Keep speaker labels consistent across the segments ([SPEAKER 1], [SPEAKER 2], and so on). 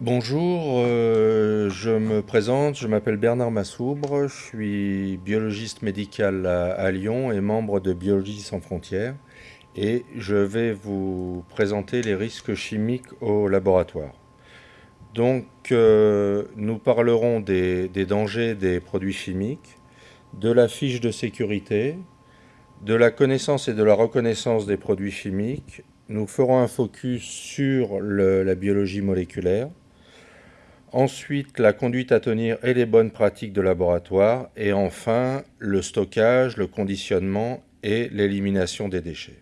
[SPEAKER 1] Bonjour, euh, je me présente, je m'appelle Bernard Massoubre, je suis biologiste médical à, Lyon et membre de Biologie sans frontières et je vais vous présenter les risques chimiques au laboratoire. Donc euh, nous parlerons des, des dangers des produits chimiques, de la fiche de sécurité, de la connaissance et de la reconnaissance des produits chimiques. Nous ferons un focus sur la biologie moléculaire, Ensuite, la conduite à tenir et les bonnes pratiques de laboratoire. Et enfin, le stockage, le conditionnement et l'élimination des déchets.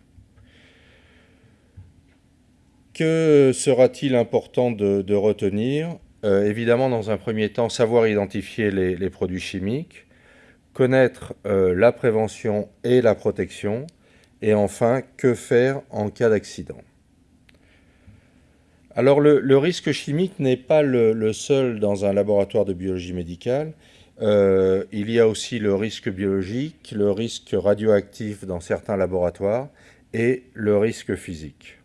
[SPEAKER 1] Que sera-t-il important de, retenir? Euh, Évidemment, dans un premier temps, savoir identifier les, produits chimiques, connaître euh, la prévention et la protection, et enfin, que faire en cas d'accident. Alors le, risque chimique n'est pas le, seul dans un laboratoire de biologie médicale. Euh, il y a aussi le risque biologique, le risque radioactif dans certains laboratoires et le risque physique.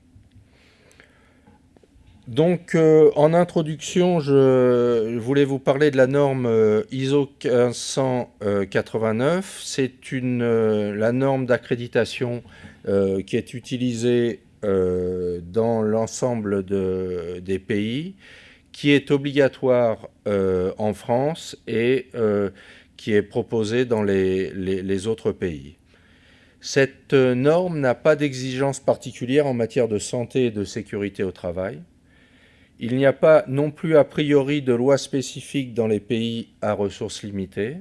[SPEAKER 1] Donc euh, en introduction, je voulais vous parler de la norme euh, ISO 1589. C'est la norme d'accréditation qui est utilisée euh, dans l'ensemble des pays, qui est obligatoire euh, en France et euh, qui est proposé dans les, autres pays. Cette norme n'a pas d'exigence particulière en matière de santé et de sécurité au travail. Il n'y a pas non plus a priori de loi spécifique dans les pays à ressources limitées.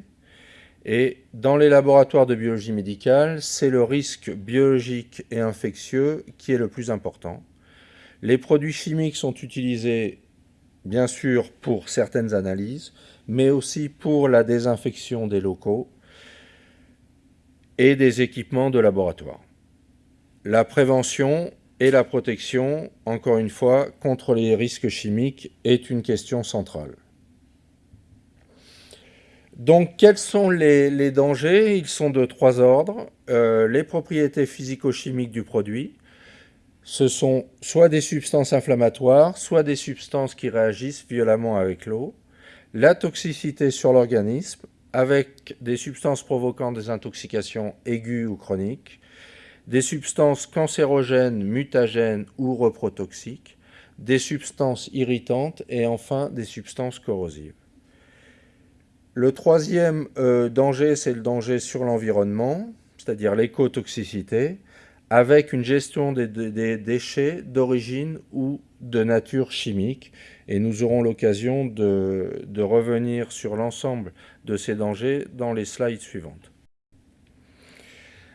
[SPEAKER 1] Et dans les laboratoires de biologie médicale, c'est le risque biologique et infectieux qui est le plus important. Les produits chimiques sont utilisés, bien sûr, pour certaines analyses, mais aussi pour la désinfection des locaux et des équipements de laboratoire. La prévention et la protection, encore une fois, contre les risques chimiques est une question centrale. Donc, quels sont les, dangers? Ils sont de trois ordres. Euh, les propriétés physico-chimiques du produit, ce sont soit des substances inflammatoires, soit des substances qui réagissent violemment avec l'eau. La toxicité sur l'organisme, avec des substances provoquant des intoxications aiguës ou chroniques, des substances cancérogènes, mutagènes ou reprotoxiques, des substances irritantes et enfin des substances corrosives. Le troisième euh, danger, c'est le danger sur l'environnement, c'est-à-dire l'écotoxicité, avec une gestion des, déchets d'origine ou de nature chimique. Et nous aurons l'occasion de, revenir sur l'ensemble de ces dangers dans les slides suivantes.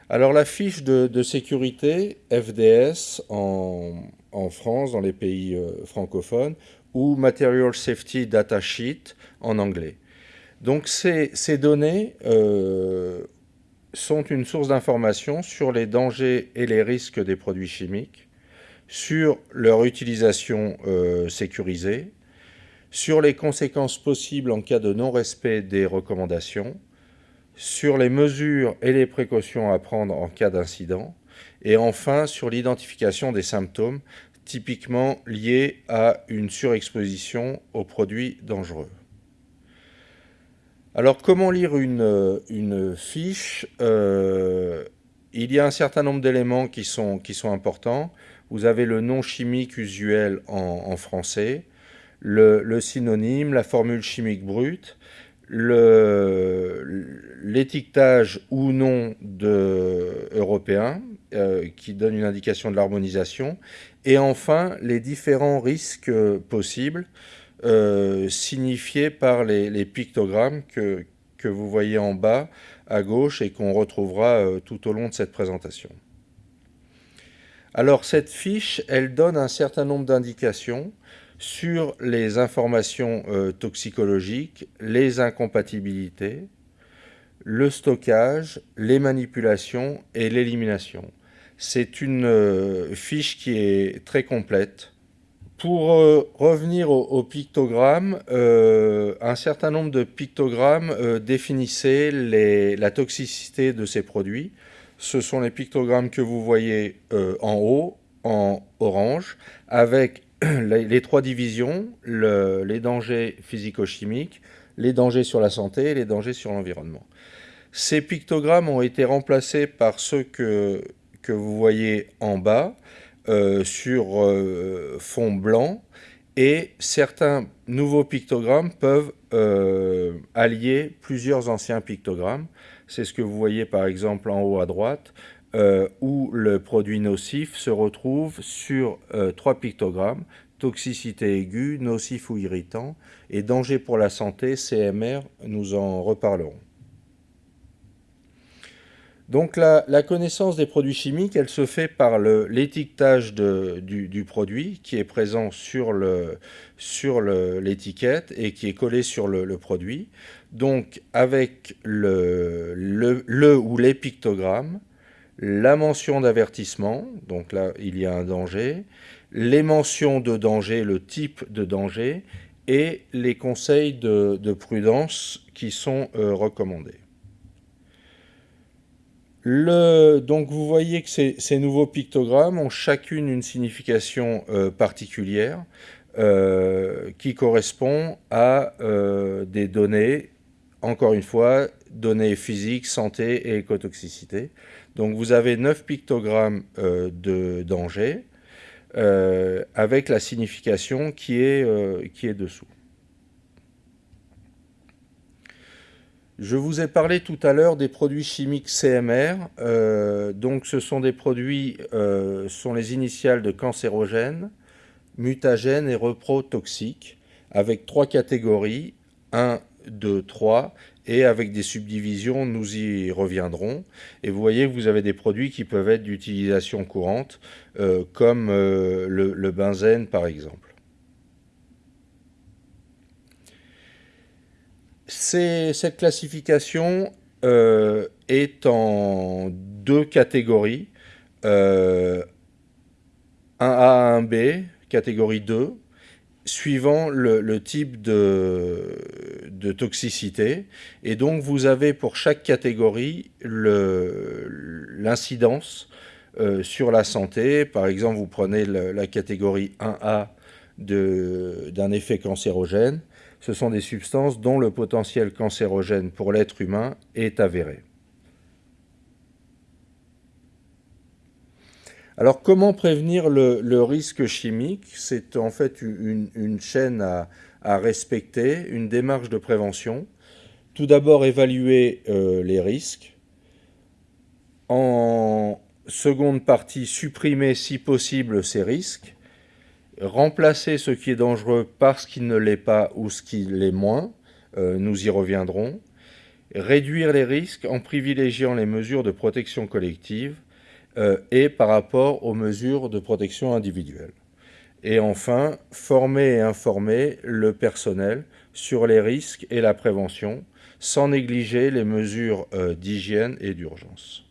[SPEAKER 1] Alors la fiche de, sécurité FDS en, France, dans les pays euh, francophones, ou Material Safety Data Sheet en anglais. Donc ces, données euh, sont une source d'information sur les dangers et les risques des produits chimiques, sur leur utilisation euh, sécurisée, sur les conséquences possibles en cas de non-respect des recommandations, sur les mesures et les précautions à prendre en cas d'incident, et enfin sur l'identification des symptômes typiquement liés à une surexposition aux produits dangereux. Alors, comment lire une, euh, fiche euh, Il y a un certain nombre d'éléments qui sont, qui sont importants. Vous avez le nom chimique usuel en, français, le, synonyme, la formule chimique brute, l'étiquetage ou non européen, euh, qui donne une indication de l'harmonisation, et enfin les différents risques possibles euh, signifiés par les, pictogrammes que, que, vous voyez en bas à gauche et qu'on retrouvera euh, tout au long de cette présentation. Alors cette fiche, elle donne un certain nombre d'indications sur les informations euh, toxicologiques, les incompatibilités, le stockage, les manipulations et l'élimination. C'est une fiche qui est très complète pour euh, revenir au, pictogramme, euh, un certain nombre de pictogrammes euh, définissaient la toxicité de ces produits. Ce sont les pictogrammes que vous voyez en haut, en orange, avec les, trois divisions, les dangers physico-chimiques, les dangers sur la santé et les dangers sur l'environnement. Ces pictogrammes ont été remplacés par ceux que, vous voyez en bas sur euh, fond blanc et certains nouveaux pictogrammes peuvent euh, allier plusieurs anciens pictogrammes. C'est ce que vous voyez par exemple en haut à droite, où le produit nocif se retrouve sur trois pictogrammes, toxicité aiguë, nocif ou irritant, et danger pour la santé, CMR, nous en reparlerons. Donc la, connaissance des produits chimiques, elle se fait par l'étiquetage du, produit qui est présent sur l'étiquette et qui est collé sur le, produit. Donc avec le, ou les pictogrammes, la mention d'avertissement, donc là il y a un danger, les mentions de danger, le type de danger et les conseils de, prudence qui sont euh, recommandés donc vous voyez que ces, nouveaux pictogrammes ont chacune une signification euh, particulière euh, qui correspond à euh, des données, encore une fois, données physiques, santé et écotoxicité. Donc vous avez neuf pictogrammes de danger avec la signification qui est, qui est dessous. Je vous ai parlé tout à l'heure des produits chimiques CMR. Euh, donc ce sont des produits, euh, sont les initiales de cancérogènes, mutagènes et reprotoxiques, avec trois catégories, 1, 2, 3, et avec des subdivisions, nous y reviendrons. Et vous voyez vous avez des produits qui peuvent être d'utilisation courante, euh, comme le benzène par exemple. Cette classification euh, est en deux catégories. Euh, 1A, 1B, catégorie 2, suivant le, type de, toxicité. Et donc, vous avez pour chaque catégorie l'incidence euh, sur la santé. Par exemple, vous prenez la catégorie 1A d'un effet cancérogène ce sont des substances dont le potentiel cancérogène pour l'être humain est avéré. Alors comment prévenir le, risque chimique? C'est en fait une, chaîne à, respecter, une démarche de prévention. Tout d'abord évaluer euh, les risques. En seconde partie, supprimer si possible ces risques remplacer ce qui est dangereux par ce qui ne l'est pas ou ce qui l'est moins, euh, nous y reviendrons, réduire les risques en privilégiant les mesures de protection collective euh, et par rapport aux mesures de protection individuelle. Et enfin, former et informer le personnel sur les risques et la prévention, sans négliger les mesures euh, d'hygiène et d'urgence.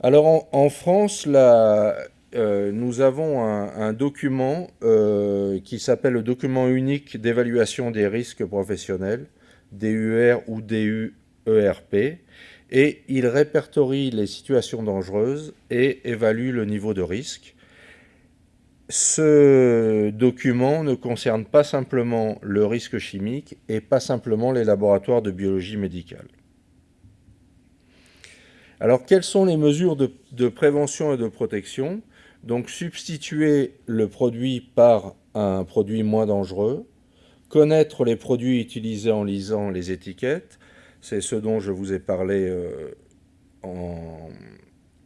[SPEAKER 1] Alors en France, la, euh, nous avons un, document euh, qui s'appelle le document unique d'évaluation des risques professionnels, DUR ou DUERP, et il répertorie les situations dangereuses et évalue le niveau de risque. Ce document ne concerne pas simplement le risque chimique et pas simplement les laboratoires de biologie médicale. Alors, quelles sont les mesures de prévention et de protection? Donc substituer le produit par un produit moins dangereux, connaître les produits utilisés en lisant les étiquettes, c'est ce dont je vous ai parlé euh,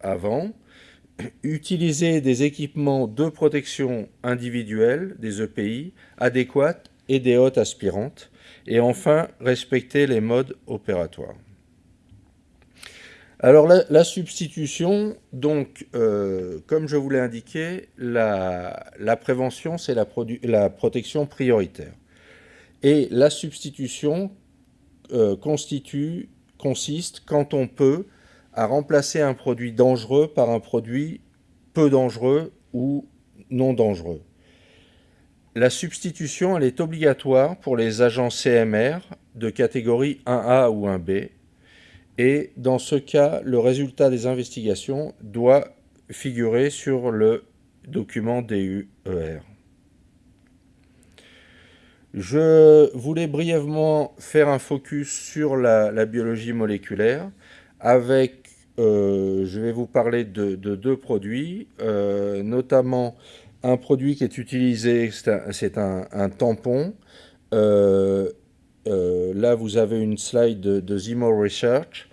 [SPEAKER 1] avant, utiliser des équipements de protection individuelle, des EPI, adéquats et des hôtes aspirantes, et enfin respecter les modes opératoires. Alors la, substitution, donc, euh, comme je vous l'ai indiqué, la, prévention, c'est la, protection prioritaire. Et la substitution euh, consiste, quand on peut, à remplacer un produit dangereux par un produit peu dangereux ou non dangereux. La substitution, elle est obligatoire pour les agents CMR de catégorie 1A ou 1B, et dans ce cas, le résultat des investigations doit figurer sur le document DUER. Je voulais brièvement faire un focus sur la, biologie moléculaire avec, euh, je vais vous parler de, deux produits, euh, notamment un produit qui est utilisé, c'est un, tampon. Euh, là, vous avez une slide de, de Research.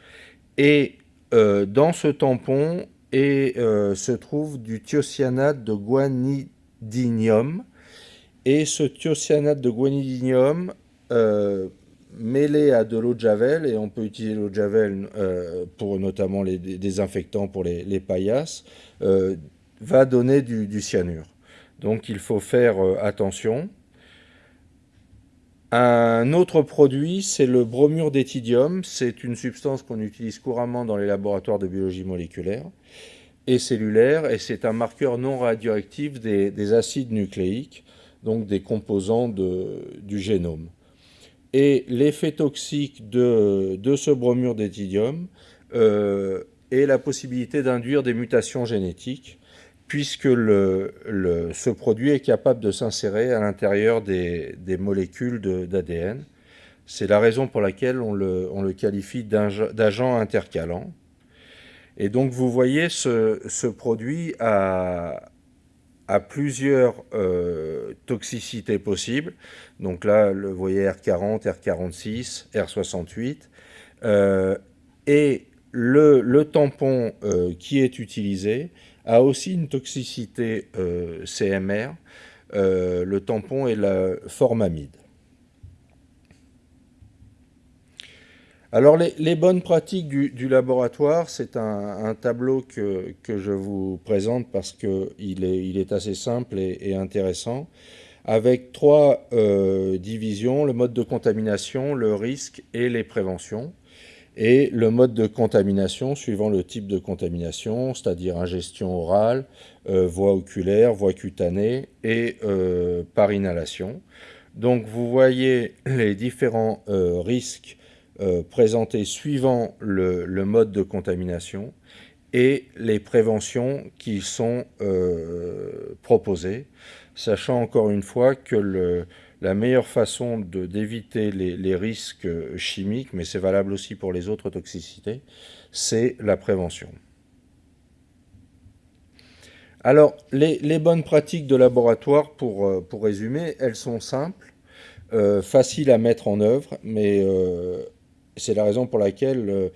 [SPEAKER 1] Et dans ce tampon et, se trouve du thiocyanate de guanidinium et ce thiocyanate de guanidinium, euh, mêlé à de l'eau de javel, et on peut utiliser l'eau de javel euh, pour notamment les désinfectants pour les, paillasses, euh, va donner du, cyanure. Donc il faut faire attention. Un autre produit, c'est le bromure d'éthidium. C'est une substance qu'on utilise couramment dans les laboratoires de biologie moléculaire et cellulaire, et c'est un marqueur non radioactif des acides nucléiques donc des composants du génome. Et l'effet toxique de, ce bromure d'éthidium euh, est la possibilité d'induire des mutations génétiques, puisque ce produit est capable de s'insérer à l'intérieur des, molécules d'ADN. C'est la raison pour laquelle on le, qualifie d'agent intercalant. Et donc vous voyez, ce, produit a, plusieurs euh, toxicités possibles. Donc là, vous voyez R40, R46, R68. et le, tampon euh, qui est utilisé a aussi une toxicité euh, CMR. le tampon est la formamide. Alors les, bonnes pratiques du, laboratoire, c'est un, tableau que, je vous présente parce qu'il est, il est assez simple et, intéressant, avec trois euh, divisions, le mode de contamination, le risque et les préventions. Et le mode de contamination suivant le type de contamination, c'est-à-dire ingestion orale, euh, voie oculaire, voie cutanée et euh, par inhalation. Donc vous voyez les différents risques euh, présentés suivant le, mode de contamination et les préventions qui sont proposées, sachant encore une fois que la meilleure façon d'éviter les, risques chimiques, mais c'est valable aussi pour les autres toxicités, c'est la prévention. Alors, les, bonnes pratiques de laboratoire, pour, euh, résumer, elles sont simples, faciles à mettre en œuvre, mais c'est la raison pour laquelle euh,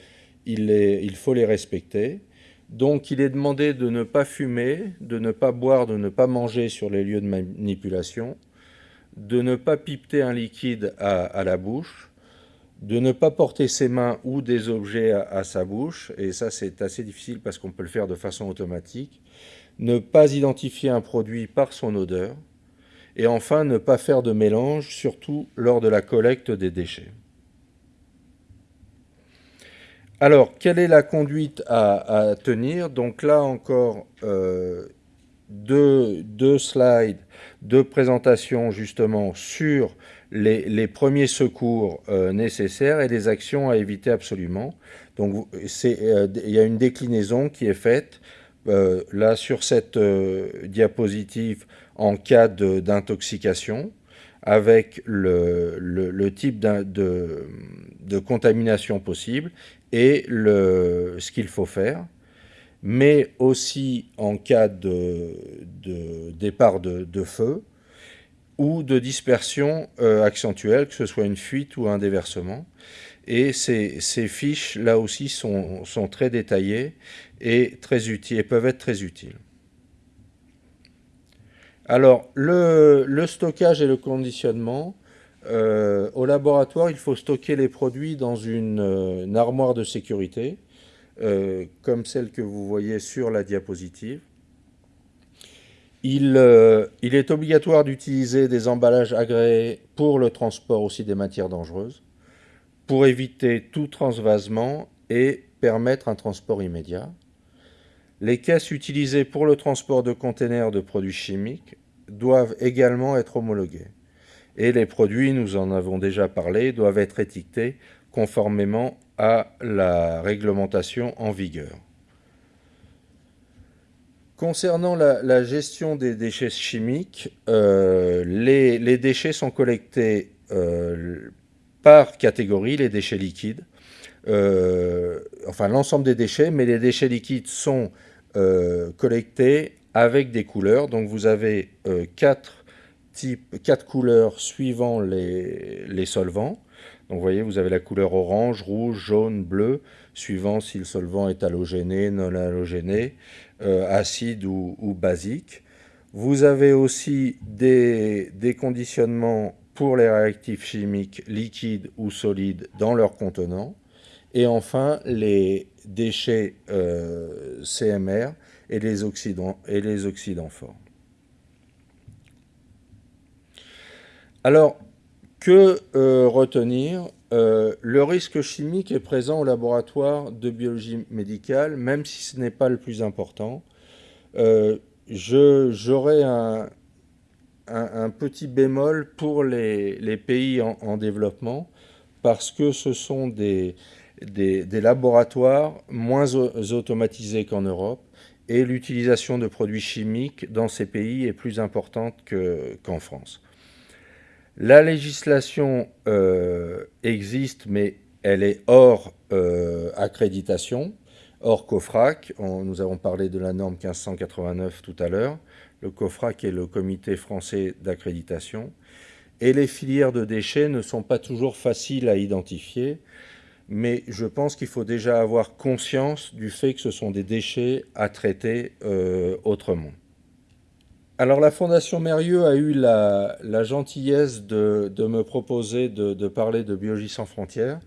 [SPEAKER 1] il, faut les respecter. Donc il est demandé de ne pas fumer, de ne pas boire, de ne pas manger sur les lieux de manipulation, de ne pas pipeter un liquide à, la bouche, de ne pas porter ses mains ou des objets à, sa bouche, et ça c'est assez difficile parce qu'on peut le faire de façon automatique, ne pas identifier un produit par son odeur, et enfin ne pas faire de mélange, surtout lors de la collecte des déchets. Alors, quelle est la conduite à, tenir? Donc là encore, euh, deux, slides de présentation justement sur les, premiers secours euh, nécessaires et les actions à éviter absolument. Donc euh, il y a une déclinaison qui est faite là sur cette diapositive en cas d'intoxication avec le, type de, contamination possible et ce qu'il faut faire, mais aussi en cas de, départ de, feu ou de dispersion euh, accentuelle, que ce soit une fuite ou un déversement. Et ces, fiches, là aussi, sont, très détaillées et, très utiles, et peuvent être très utiles. Alors, le, stockage et le conditionnement, euh, au laboratoire, il faut stocker les produits dans une, euh, armoire de sécurité, euh, comme celle que vous voyez sur la diapositive. Il, il est obligatoire d'utiliser des emballages agréés pour le transport aussi des matières dangereuses, pour éviter tout transvasement et permettre un transport immédiat. Les caisses utilisées pour le transport de containers de produits chimiques doivent également être homologuées. Et les produits, nous en avons déjà parlé, doivent être étiquetés conformément à la réglementation en vigueur. Concernant la, gestion des déchets chimiques, euh, les, déchets sont collectés euh, par catégorie, les déchets liquides, euh, enfin l'ensemble des déchets, mais les déchets liquides sont collectés avec des couleurs. Donc vous avez quatre, types, quatre couleurs suivant les, les solvants. Donc vous voyez, vous avez la couleur orange, rouge, jaune, bleu, suivant si le solvant est halogéné, non halogéné, euh, acide ou, basique. Vous avez aussi des, conditionnements pour les réactifs chimiques liquides ou solides dans leur contenant. Et enfin, les déchets euh, CMR et les, oxydants, et les. Alors, que euh, retenir euh, Le risque chimique est présent au laboratoire de biologie médicale, même si ce n'est pas le plus important. Euh, j'aurais un, petit bémol pour les, pays en, développement, parce que ce sont des, laboratoires moins automatisés qu'en Europe, et l'utilisation de produits chimiques dans ces pays est plus importante qu'en France. La législation euh, existe, mais elle est hors euh, accréditation, hors COFRAC. nous avons parlé de la norme 1589 tout à l'heure. Le COFRAC est le comité français d'accréditation. Et les filières de déchets ne sont pas toujours faciles à identifier, mais je pense qu'il faut déjà avoir conscience du fait que ce sont des déchets à traiter euh, autrement. Alors la Fondation Mérieux a eu la, gentillesse de, me proposer de, parler de Biologie sans frontières,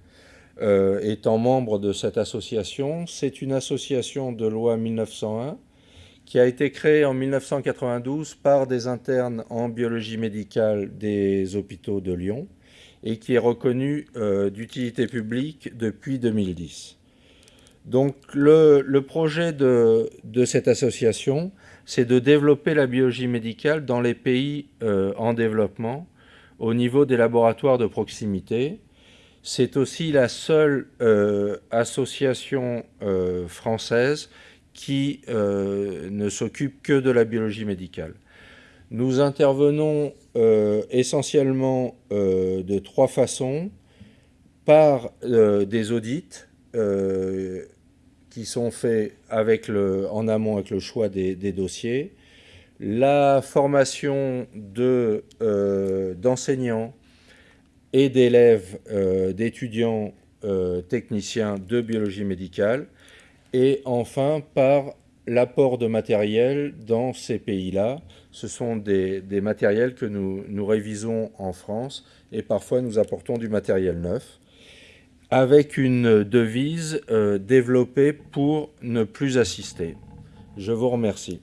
[SPEAKER 1] euh, étant membre de cette association. C'est une association de loi 1901 qui a été créée en 1992 par des internes en biologie médicale des hôpitaux de Lyon et qui est reconnue euh, d'utilité publique depuis 2010. Donc le, projet de, cette association, c'est de développer la biologie médicale dans les pays euh, en développement au niveau des laboratoires de proximité. C'est aussi la seule euh, association française qui ne s'occupe que de la biologie médicale. Nous intervenons essentiellement de trois façons, par des audits, qui sont faits en amont avec le choix des, dossiers, la formation euh, d'enseignants et d'élèves, euh, d'étudiants euh, techniciens de biologie médicale, et enfin par l'apport de matériel dans ces pays-là. Ce sont des, des, matériels que nous, nous révisons en France et parfois nous apportons du matériel neuf avec une devise euh, développée pour ne plus assister. Je vous remercie.